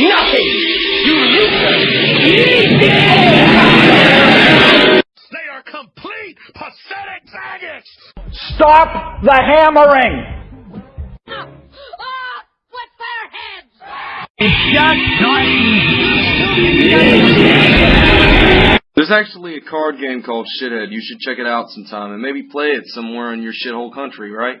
Nothing! You loser! They are complete pathetic faggots! Stop the hammering! Oh, what fireheads! It's just There's actually a card game called Shithead. You should check it out sometime and maybe play it somewhere in your shithole country, right?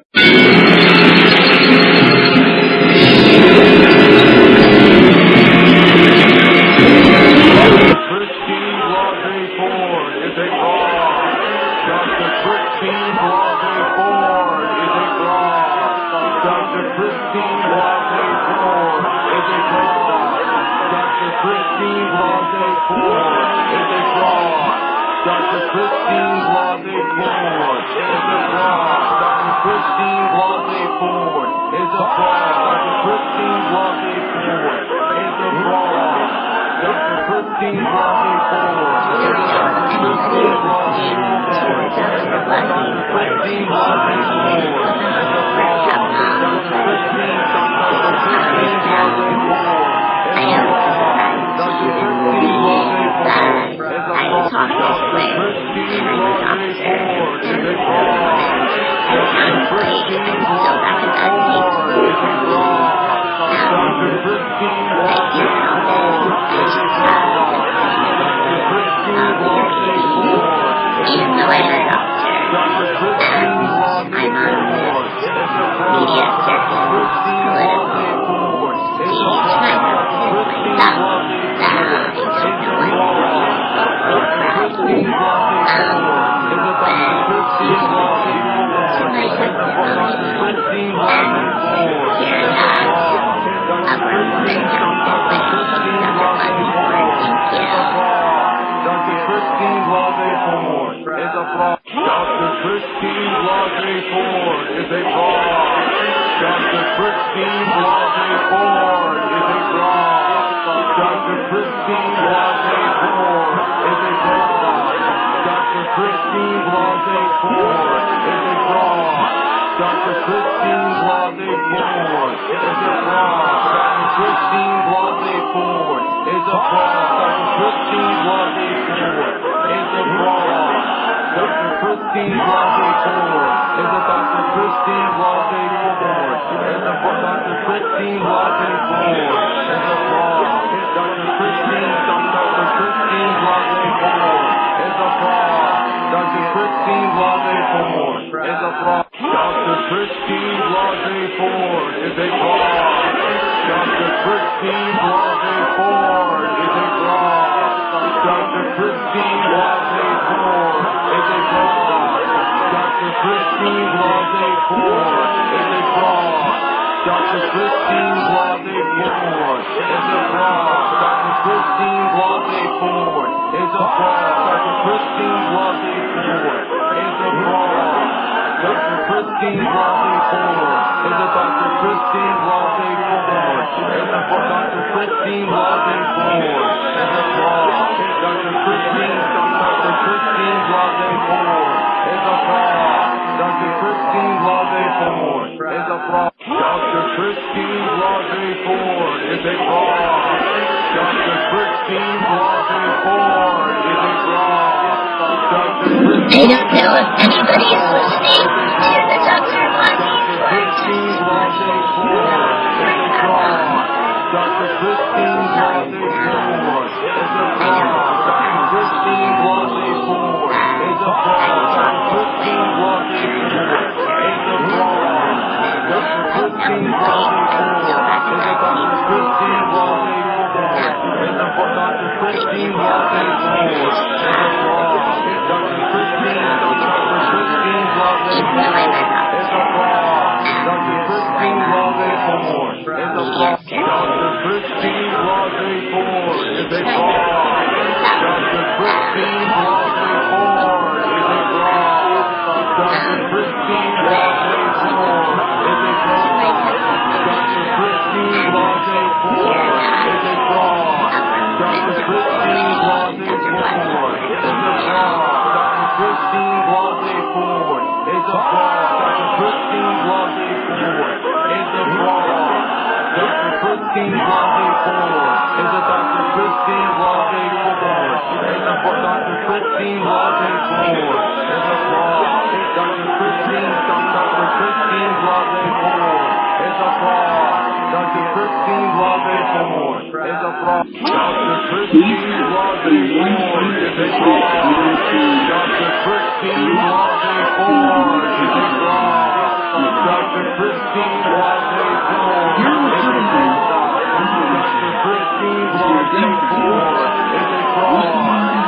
that the Christians was is a fraud, that is a fraud, is a fraud, is a fraud, is a fraud. I was on this way, and I was on this earth, and I was this way, and so that was untaken. I Christine Blasey Ford is a fraud. Dr. Christine Blasey Ford is a fraud. Dr. Christine Blasey Ford is a fraud. Dr. Christine Blasey Ford is a fraud. Dr. Christine Blasey Ford is a Dr. A fraud. Dr. Christine Blasey Ford is a. Dr. Dr. Ford is a fraud. Dr. Christine Blasey Ford is a fraud. Dr. Christine Blasey Ford is a fraud. Dr. Christine Blasey Ford is a fraud. Dr. Christine Blasey Ford is a fraud. Dr. Christine Blasey Ford is a fraud. Dr. Christine Blasey Ford is a fraud. Dr. Christine Blasey Ford is a fraud. Dr. Christine Blasey Is a fraud. Dr. Christine Blasey Ford is a Dr. Christine Blasey Ford is a. Dr. Christine Blasey Ford is a fraud. Dr. Christine, Dr. Christine Blasey Ford is a fraud. Dr. Christine Blasey Ford is a fraud. Dr. Christine Blasey Ford is a fraud. Dr. Christine Blasey Ford is a fraud. I don't know if anybody is listening to the Dr. Blondie Dr. Christine is a. Dr. A a. Dr. Christine Blodden Ford is applause. Dr. Christine, Dr. Christine Blodden Ford a applause. Dr. Christine Blodden Ford a applause. Dr. Christine Blodden Ford a applause. Dr. Christine Blodden Ford a applause. Dr. Christine Blodden Ford a applause. Dr. Christine Blodden Ford a applause.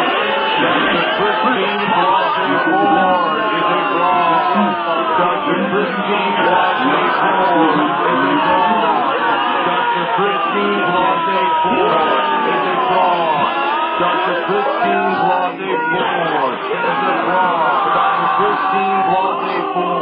Christine Blasey Ford is a fraud. Dr. Christine Blasey Ford is a. Dr. Ford is a. Dr. Ford is a. Dr. Ford.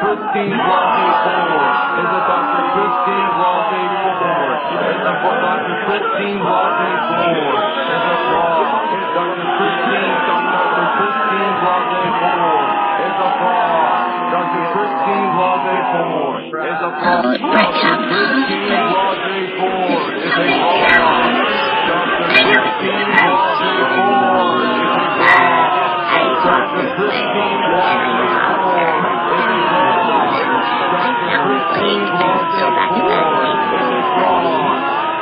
Christine Blasey Ford is a Dr. Christine Blasey Ford is a Dr. Christine Blasey Ford is a fraud. Dr. Christine Dr. Christine Blasey Ford is fraud. Dr. Christine Blasey Ford is fraud. Dr. Christine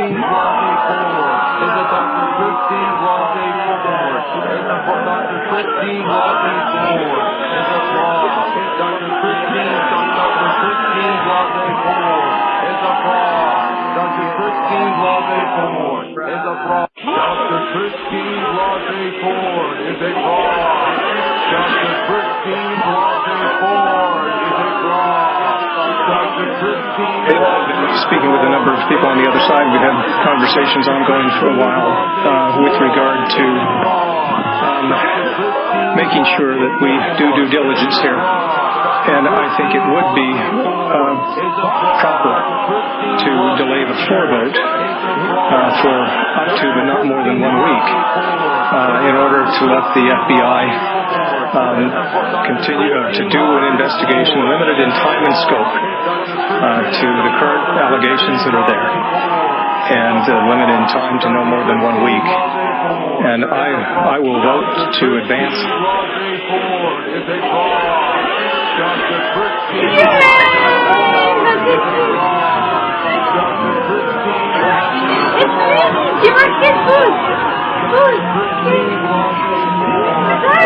Brookstein Blase Fulmore. is a Dr. Brookstein Blase Fulmore. Es a Dr. Brookstein Blase Fulmore. A Frog. Dr. Christine Dr. Brookstein Fulmore. A Frog. Dr. Brookstein Blase Fulmore. A Frog. Dr. Brookstein Blase Fulmore. A Frog. Dr. Brookstein Blase Fulmore speaking with a number of people on the other side, we've had conversations ongoing for a while uh, with regard to um, making sure that we do due diligence here. And I think it would be uh, proper to delay the floor vote uh, for up to but not more than one week uh, in order to let the FBI um, continue uh, to do an investigation limited in time and scope uh, to the current allegations that are there and uh, limited in time to no more than one week. And I, I will vote to advance. Give us his food. Food.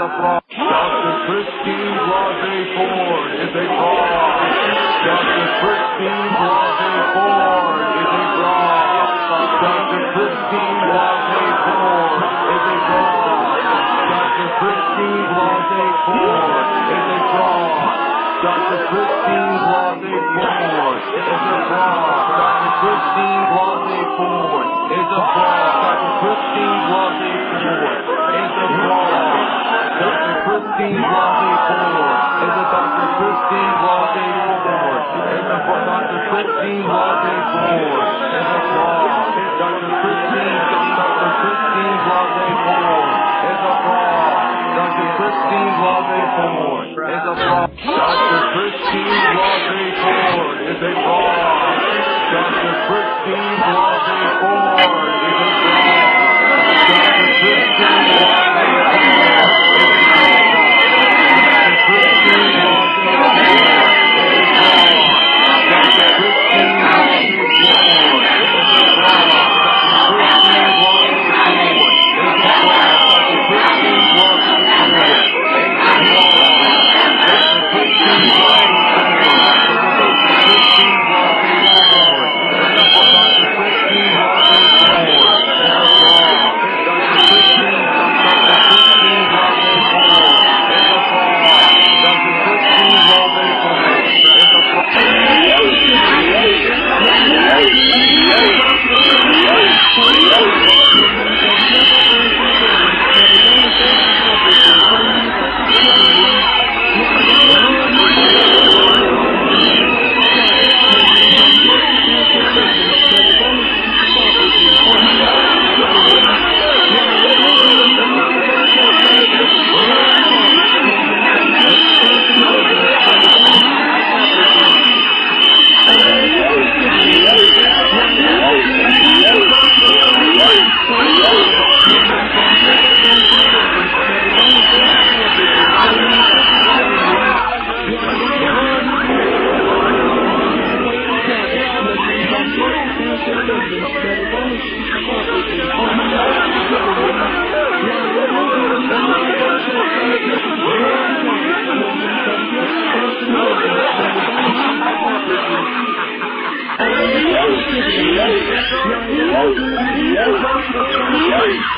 A fraud. Dr. Christine Blasey Ford. Is a fraud. Dr. Christine Blasey Ford is a fraud. Dr. Christine Blasey Ford is a fraud. Dr. Christine Blasey Ford is a fraud. Dr. Christine Blasey Ford is a fraud. Dr. Christine Blasey Ford is a fraud. Dr. Christine Blasey Ford Christine Blasey Ford. Is it Dr. Christine Blasey Ford? Is it for Dr. Christine Blasey Ford? Is it wrong? Dr. Christine, Dr. Christine Blasey Ford. Is it wrong? Dr. Christine Blasey Ford. Is it wrong? Dr. Christine Blasey Ford. Is it wrong? Dr. Christine Blase Ford.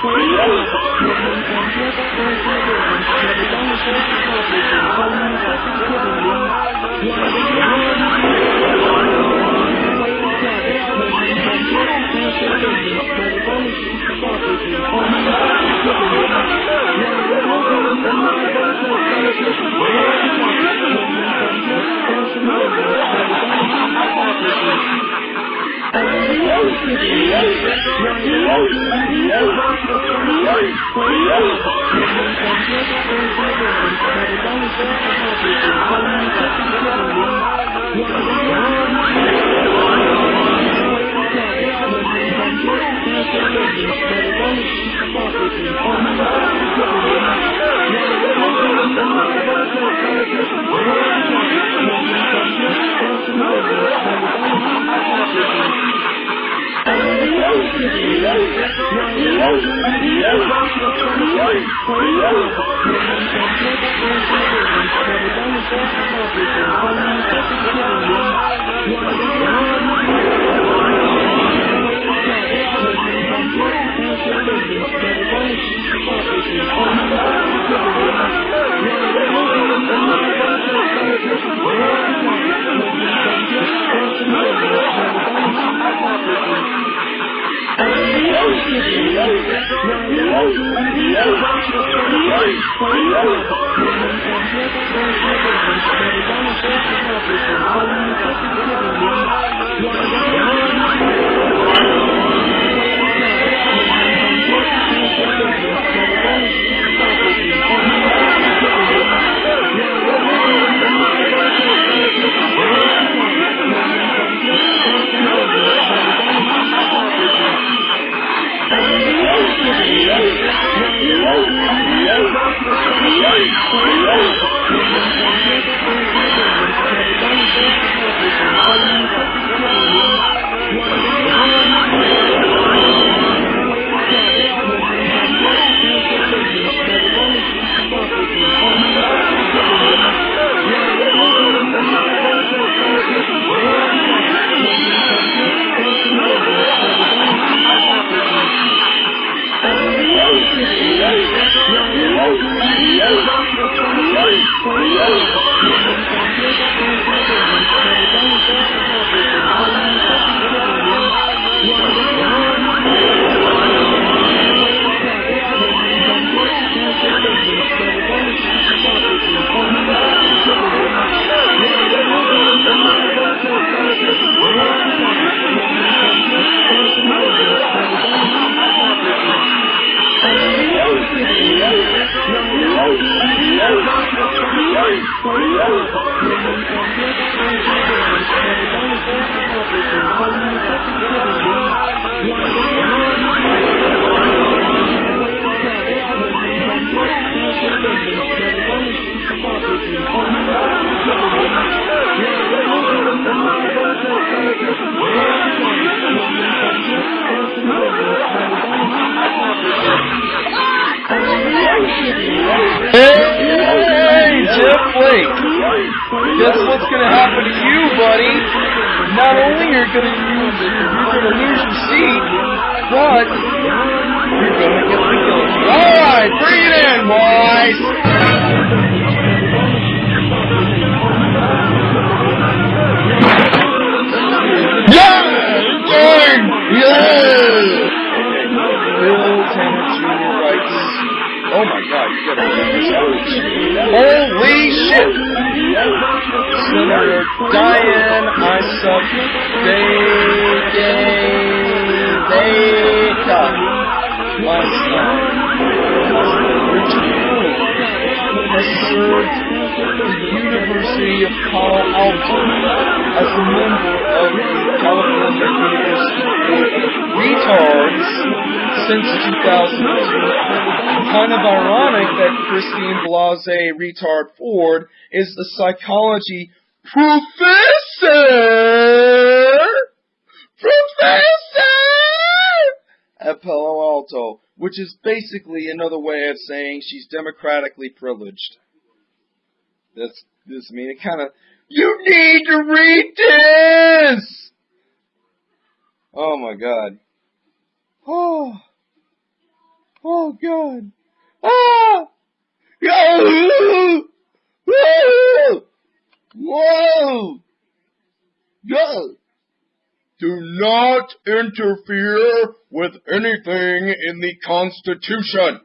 Thank you. weyso Not only you're gonna use you're gonna lose your seat, but you're gonna get the guilty. Alright, bring it in, boys! Yeah! Gang! Yeah! Bill Tanner Jr. writes, Oh my god, you gotta read this. Holy shit! Senator Diane Retard Ford is the psychology professor, professor at Palo Alto, which is basically another way of saying she's democratically privileged. That's this I mean it kind of you need to read this. Oh my god. Oh. Oh god. Ah! Yo! Whoa! Whoa! Do not interfere with anything in the Constitution.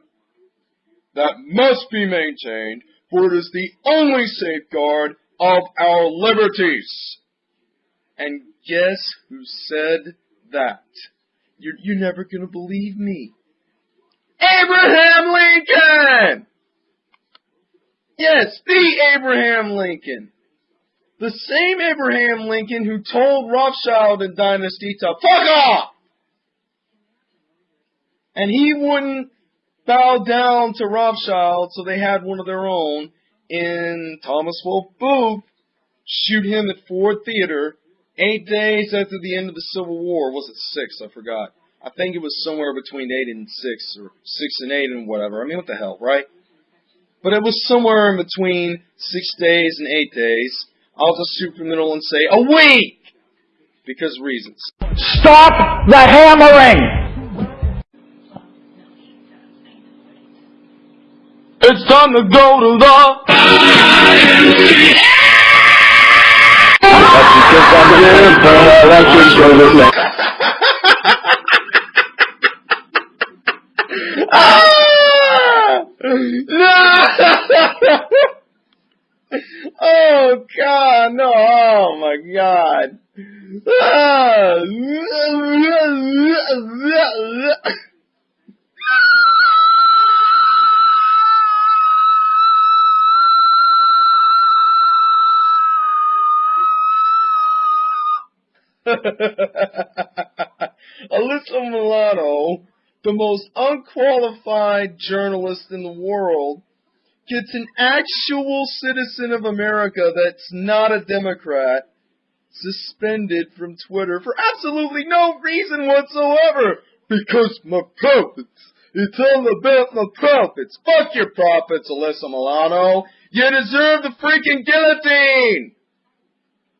That must be maintained, for it is the only safeguard of our liberties. And guess who said that? You're, you're never gonna believe me. Abraham Lincoln! Yes, the Abraham Lincoln. The same Abraham Lincoln who told Rothschild and Dynasty to fuck off! And he wouldn't bow down to Rothschild, so they had one of their own in Thomas Wolfe Booth shoot him at Ford Theater eight days after the end of the Civil War. Was it six? I forgot. I think it was somewhere between eight and six, or six and eight and whatever. I mean, what the hell, right? But it was somewhere in between six days and eight days. I'll just shoot from the middle and say a week! Because reasons. Stop the hammering! It's time to go to the. Ah! That's because oh God, no! Oh my God! Alyssa Milano, the most unqualified journalist in the world, gets an actual citizen of America that's not a Democrat suspended from Twitter for absolutely no reason whatsoever. Because my profits. It's all about my profits. Fuck your profits, Alyssa Milano. You deserve the freaking guillotine!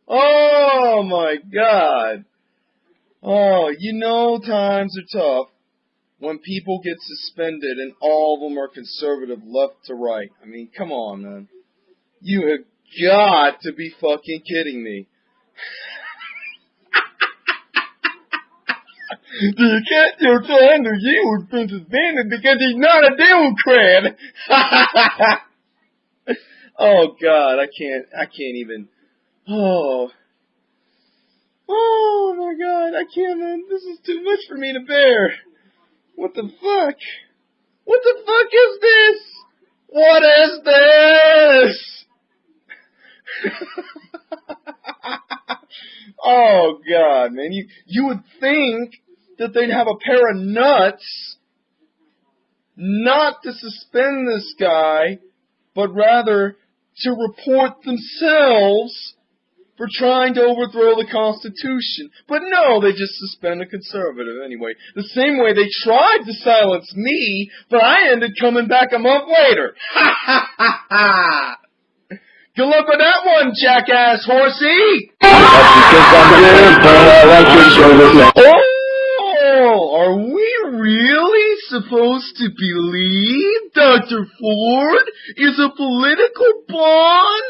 Oh my god. Oh, you know times are tough when people get suspended and all of them are conservative left to right. I mean, come on, man. You have got to be fucking kidding me. you can't your son or you was been suspended because he's not a Democrat. oh God, I can't, I can't even. Oh. Oh my god, I can't, man. This is too much for me to bear. What the fuck? What the fuck is this? What is this? oh god, man. You, you would think that they'd have a pair of nuts not to suspend this guy, but rather to report themselves for trying to overthrow the Constitution. But no, they just suspend a conservative anyway. The same way they tried to silence me, but I ended coming back a month later. Ha ha ha ha! Good luck with that one, jackass horsey! Oh, are we really supposed to believe Dr. Ford is a political pawn?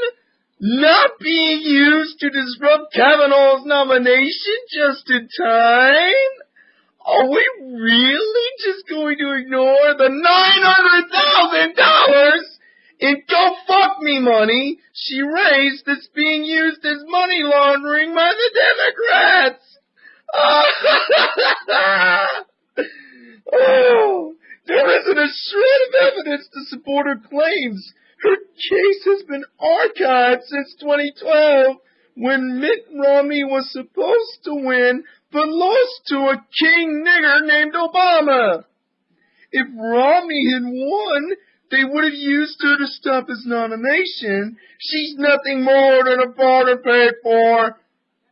Not being used to disrupt Kavanaugh's nomination just in time? Are we really just going to ignore the $900,000 in go fuck me money she raised that's being used as money laundering by the Democrats? oh, there isn't a shred of evidence to support her claims. Her case has been archived since 2012 when Mitt Romney was supposed to win but lost to a king nigger named Obama. If Romney had won, they would have used her to stop his nomination. She's nothing more than a barter paid for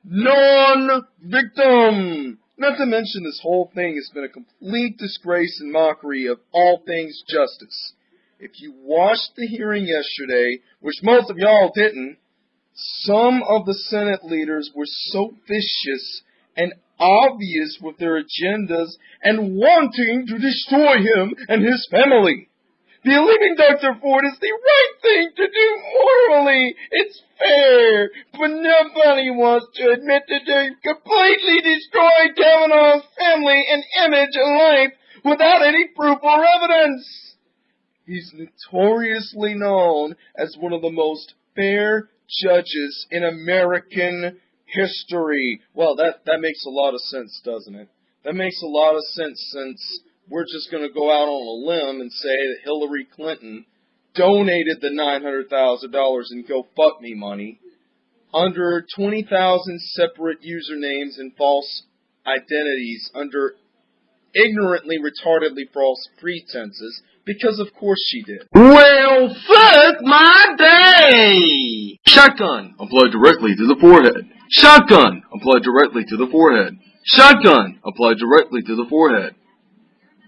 non-victim. Not to mention this whole thing has been a complete disgrace and mockery of all things justice. If you watched the hearing yesterday, which most of y'all didn't, some of the Senate leaders were so vicious and obvious with their agendas and wanting to destroy him and his family. Believing Dr. Ford is the right thing to do morally. It's fair. But nobody wants to admit that they've completely destroyed Kavanaugh's family and image and life without any proof or evidence. He's notoriously known as one of the most fair judges in American history. Well, that, that makes a lot of sense, doesn't it? That makes a lot of sense since we're just going to go out on a limb and say that Hillary Clinton donated the $900,000 in GoFundMe money under 20,000 separate usernames and false identities under ignorantly, retardedly false pretenses, because of course she did. Well, fuck my day! Shotgun applied directly to the forehead. Shotgun, applied directly to the forehead. Shotgun, applied directly to the forehead.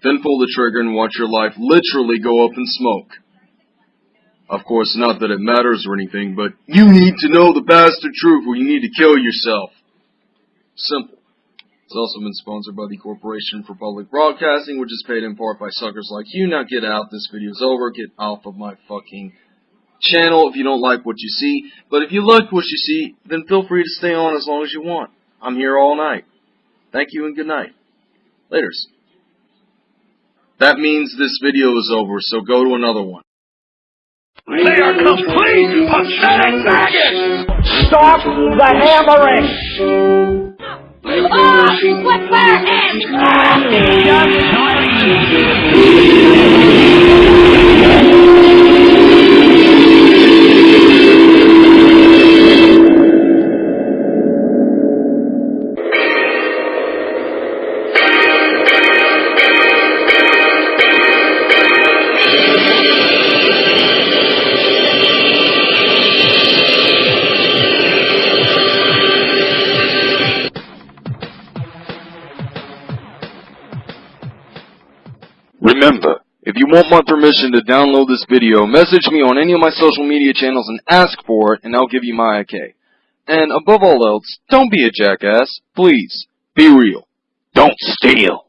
Then pull the trigger and watch your life literally go up in smoke. Of course, not that it matters or anything, but you need to know the bastard truth or you need to kill yourself. Simple. It's also been sponsored by the Corporation for Public Broadcasting, which is paid in part by suckers like you. Now get out. This video's over. Get off of my fucking channel if you don't like what you see. But if you like what you see, then feel free to stay on as long as you want. I'm here all night. Thank you and good night. Laters. That means this video is over, so go to another one. They are complete pathetic maggots! Stop the hammering! Oh, what's want my permission to download this video, message me on any of my social media channels and ask for it, and I'll give you my okay. And above all else, don't be a jackass. Please, be real. Don't steal.